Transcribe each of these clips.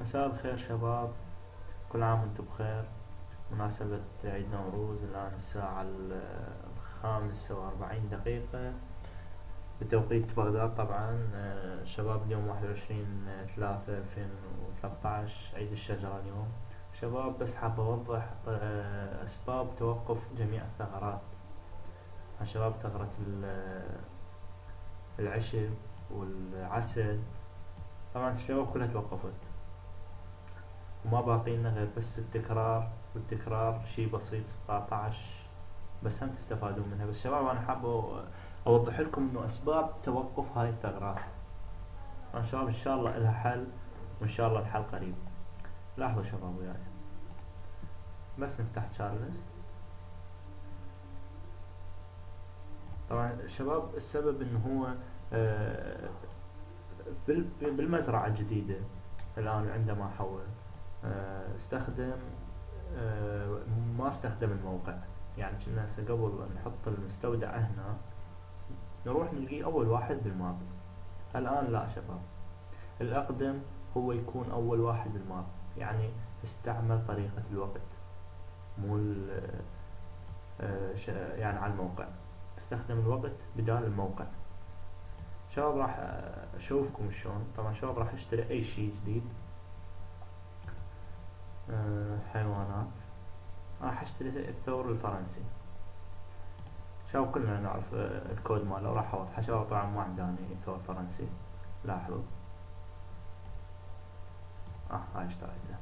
مساء الخير شباب. كل عام وأنتم بخير. مناسبة عيد نوروز الآن الساعة الخامسة وأربعين دقيقة. بتوقيت بغداد طبعا. آه، شباب اليوم واحد وعشرين ثلاثة ألفين وثلاثة عيد الشجرة اليوم. شباب بس حاب أوضح آه، أسباب توقف جميع الثغرات. شباب ثغرة العشب والعسل. طبعا الشباب كلها توقفت. وما باقي لنا غير بس التكرار والتكرار شي بسيط 17 بس هم تستفادون منها. بس شباب أنا حاب أوضح لكم إنه أسباب توقف هاي الثغرات. ان شاء الله إن شاء الله لها حل وإن شاء الله الحل قريب. لاحظوا شباب وياي. بس نفتح تشارلز طبعا شباب السبب إنه هو آه، بالمزرعة الجديدة. الآن عندما حول. استخدم آه، ما استخدم الموقع. يعني كنا قبل نحط المستودع هنا نروح نلقيه أول واحد بالماب. الآن لا شباب. الأقدم هو يكون أول واحد بالماب. يعني استعمل طريقة الوقت مو آه، يعني على الموقع. استخدم الوقت بدال الموقع. شباب راح أشوفكم شلون. طبعا شباب راح أشتري أي شيء جديد آه، حيوانات راح اشتري الثور الفرنسي. شباب كلنا نعرف الكود ماله راح أوضحه. شباب طبعا ما عنداني ثور فرنسي. لاحظوا آه هاي اشتريته.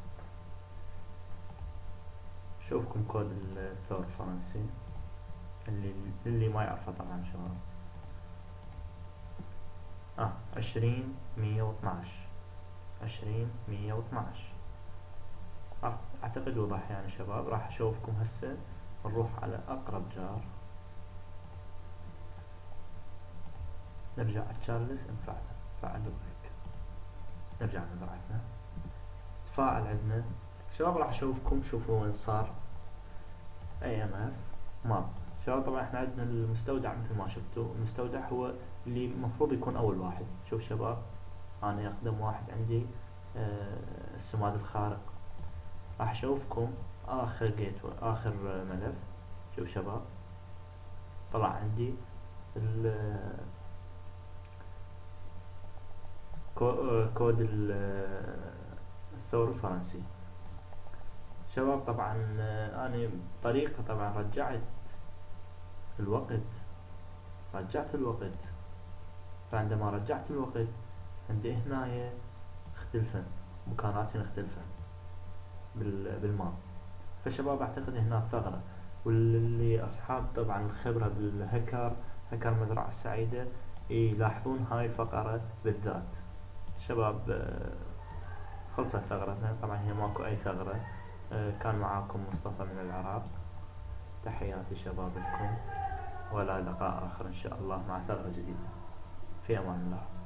شوفكم كود الثور الفرنسي. اللي اللي ما يعرفه طبعا شباب. آه عشرين مية واثناش عشرين مية واثناش أعتقد وضح يعني شباب راح أشوفكم هسه. نروح على أقرب جار. نرجع تشارلز نفعله فعل هيك نرجع لمزرعتنا تفاعل عندنا. شباب راح أشوفكم شوفوا وين صار. اي ام اف ماب شباب طبعا إحنا عندنا المستودع مثل ما شفتوا. المستودع هو اللي المفروض يكون أول واحد. شوف شباب أنا أقدم واحد عندي آه السماد الخارق. راح أشوفكم آخر جيت آخر ملف. شوف شباب طلع عندي كود الثور الفرنسي شباب طبعا أنا طريقة طبعا رجعت الوقت. رجعت الوقت. فعندما رجعت الوقت عندي هنا اختلفن مكاناتي اختلفن بالماء. فالشباب أعتقد هنا ثغرة. واللي أصحاب طبعا الخبرة بالهكر هكر المزرعة السعيدة يلاحظون هاي الفقرة بالذات. شباب آه، خلصت ثغرتنا. طبعا هي ماكو أي ثغرة. آه، كان معاكم مصطفى من العراق. تحياتي شباب لكم. ولا لقاء آخر إن شاء الله مع ثغرة جديدة. في أمان الله.